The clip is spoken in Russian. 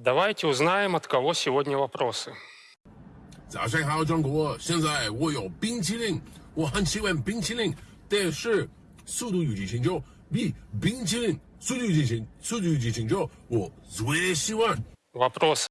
Давайте узнаем, от кого сегодня вопросы. 早上好，中国！现在我有冰淇淋，我很喜欢冰淇淋，但是《速度与激情九》比冰淇淋《速度与激情》《速度与激情九》我最喜欢。Вопрос